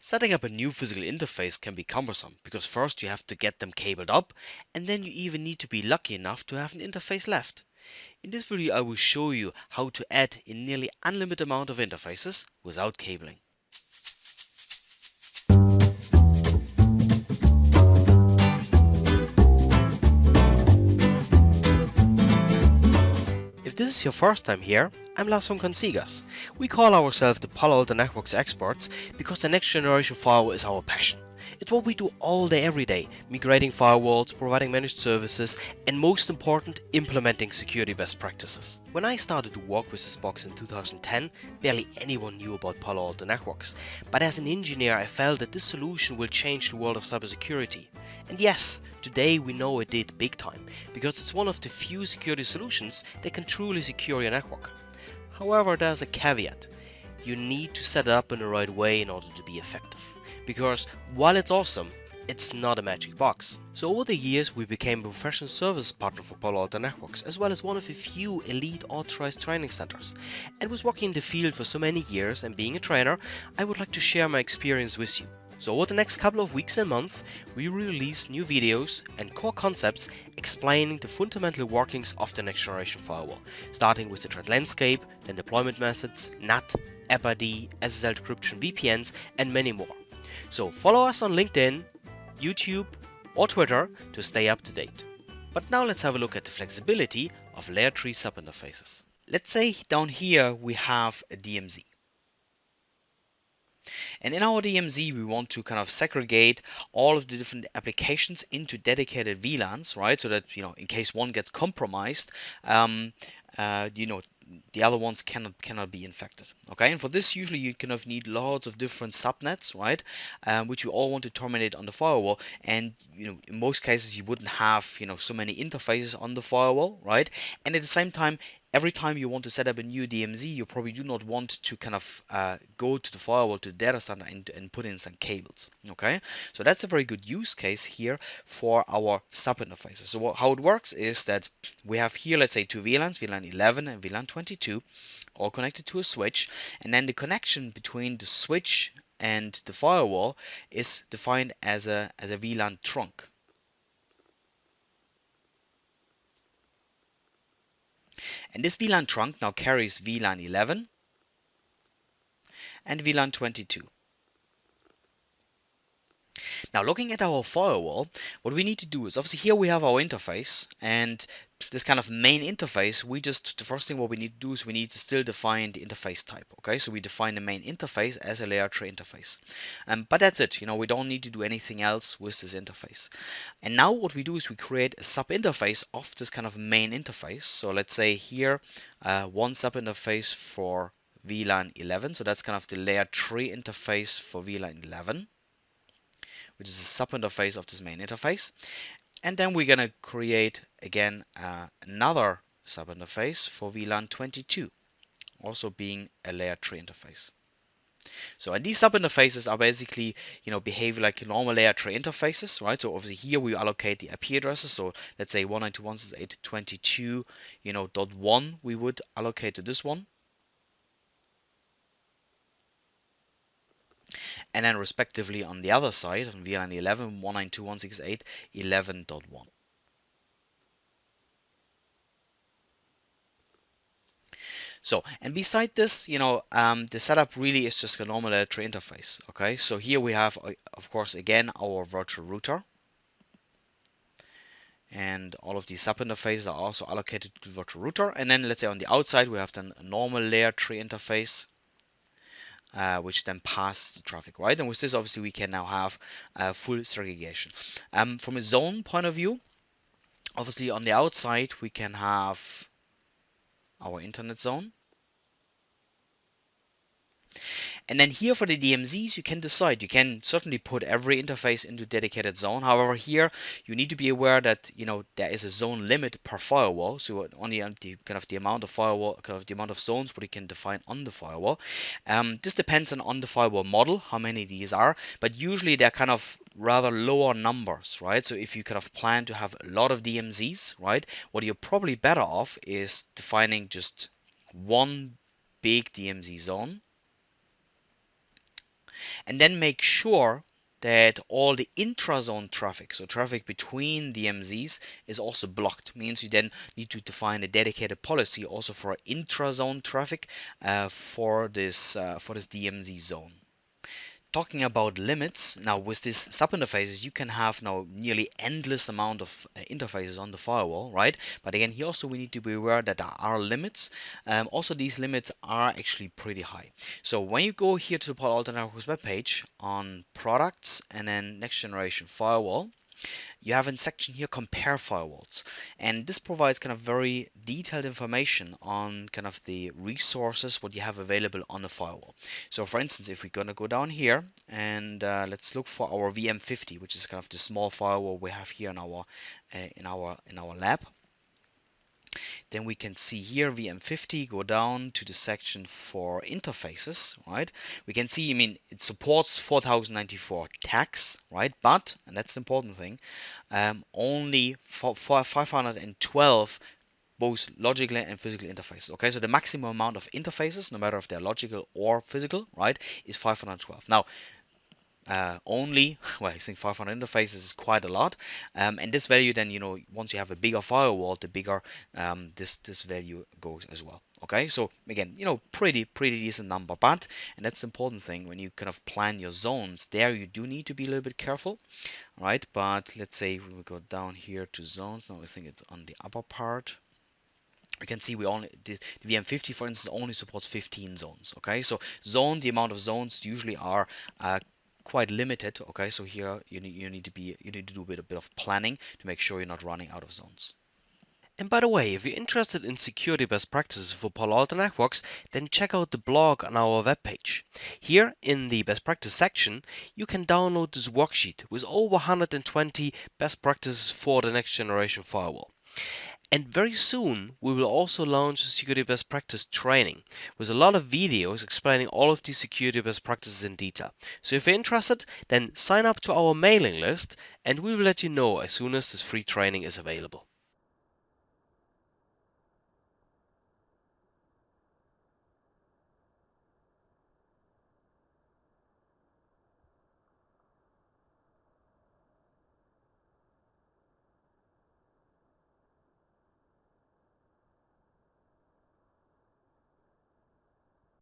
Setting up a new physical interface can be cumbersome because first you have to get them cabled up and then you even need to be lucky enough to have an interface left. In this video I will show you how to add a nearly unlimited amount of interfaces without cabling. This is your first time here, I'm Lars von Consigas. We call ourselves the Palo Alto Networks experts because the next generation firewall is our passion. It's what we do all day every day, migrating firewalls, providing managed services, and most important, implementing security best practices. When I started to work with this box in 2010, barely anyone knew about Palo Alto Networks, but as an engineer I felt that this solution will change the world of cybersecurity. And yes, today we know it did big time, because it's one of the few security solutions that can truly secure your network. However, there's a caveat. You need to set it up in the right way in order to be effective. Because while it's awesome, it's not a magic box. So over the years we became a professional service partner for Palo Alto Networks as well as one of the few elite authorized training centers. And was working in the field for so many years and being a trainer, I would like to share my experience with you. So over the next couple of weeks and months, we release new videos and core concepts explaining the fundamental workings of the next generation firewall, starting with the threat landscape, then deployment methods, NAT, AppID, SSL decryption, VPNs, and many more. So follow us on LinkedIn, YouTube, or Twitter to stay up to date. But now let's have a look at the flexibility of layer 3 subinterfaces. Let's say down here we have a DMZ. And in our DMZ, we want to kind of segregate all of the different applications into dedicated VLANs, right? So that, you know, in case one gets compromised, um, uh, you know, the other ones cannot cannot be infected okay? And for this usually you kind of need lots of different subnets right um, which you all want to terminate on the firewall. And you know in most cases you wouldn't have you know so many interfaces on the firewall right? And at the same time every time you want to set up a new DMZ, you probably do not want to kind of uh, go to the firewall to the data center and, and put in some cables. Okay, so that's a very good use case here for our sub interfaces. So what, how it works is that we have here, let's say two VLANs, VLAN 11 and VLAN 22, all connected to a switch, and then the connection between the switch and the firewall is defined as a as a VLAN trunk. And this VLAN trunk now carries VLAN 11 and VLAN 22. Now looking at our firewall, what we need to do is obviously here we have our interface and this kind of main interface, we just, the first thing what we need to do is we need to still define the interface type. Okay, so we define the main interface as a layer 3 interface. Um, but that's it, you know, we don't need to do anything else with this interface. And now what we do is we create a sub interface of this kind of main interface. So let's say here, uh, one sub interface for VLAN 11. So that's kind of the layer 3 interface for VLAN 11 which is a sub interface of this main interface. And then we're going to create again uh, another sub interface for VLAN 22, also being a layer 3 interface. So and these sub interfaces are basically, you know, behave like normal layer 3 interfaces, right? So obviously here we allocate the IP addresses. So let's say 192.168.22, you know, dot one we would allocate to this one. And then respectively on the other side on VLAN 11 192.168.11.1. So, and beside this, you know, um, the setup really is just a normal layer 3 interface. Okay, so here we have, uh, of course, again, our virtual router. And all of these sub interfaces are also allocated to the virtual router. And then let's say on the outside, we have then a normal layer 3 interface uh, which then pass the traffic, right? And with this, obviously, we can now have uh, full segregation. Um, from a zone point of view, obviously, on the outside, we can have our internet zone. And then here for the DMZs, you can decide. You can certainly put every interface into dedicated zone. However, here you need to be aware that you know there is a zone limit per firewall. So only the kind of the amount of firewall, kind of the amount of zones what you can define on the firewall. Um, this depends on, on the firewall model, how many these are. But usually they're kind of rather lower numbers, right? So if you kind of plan to have a lot of DMZs, right, what you're probably better off is defining just one big DMZ zone and then make sure that all the intrazone traffic, so traffic between DMZs, is also blocked. Means you then need to define a dedicated policy also for intrazone traffic uh, for this uh, for this DMZ zone talking about limits now with these sub interfaces you can have now nearly endless amount of uh, interfaces on the firewall right? But again here also we need to be aware that there are limits. Um, also these limits are actually pretty high. So when you go here to the Palo Alto Networks webpage on products and then next generation firewall you have in section here compare firewalls and this provides kind of very detailed information on kind of the resources what you have available on the firewall. So for instance if we're going to go down here and uh, let's look for our VM50 which is kind of the small firewall we have here in our uh, in our in our lab then we can see here VM50 go down to the section for interfaces, right? We can see, I mean, it supports 4094 tags, right? But, and that's the important thing, um, only for, for 512 both logical and physical interfaces. Okay, so the maximum amount of interfaces, no matter if they're logical or physical, right, is 512. Now, uh, only well I think 500 interfaces is quite a lot. Um, and this value then you know once you have a bigger firewall the bigger um, this this value goes as well okay? So again you know pretty pretty decent number but and that's the important thing when you kind of plan your zones there you do need to be a little bit careful right? But let's say we go down here to zones now I think it's on the upper part. You can see we only the, the VM50 for instance only supports 15 zones okay? So zone the amount of zones usually are uh, quite limited. Okay, so here you need you need to be you need to do a bit, a bit of planning to make sure you're not running out of zones. And by the way, if you're interested in security best practices for Palo Alto Networks, then check out the blog on our webpage. Here in the best practice section, you can download this worksheet with over 120 best practices for the next generation firewall. And very soon, we will also launch a security best practice training with a lot of videos explaining all of these security best practices in detail. So if you're interested, then sign up to our mailing list and we will let you know as soon as this free training is available.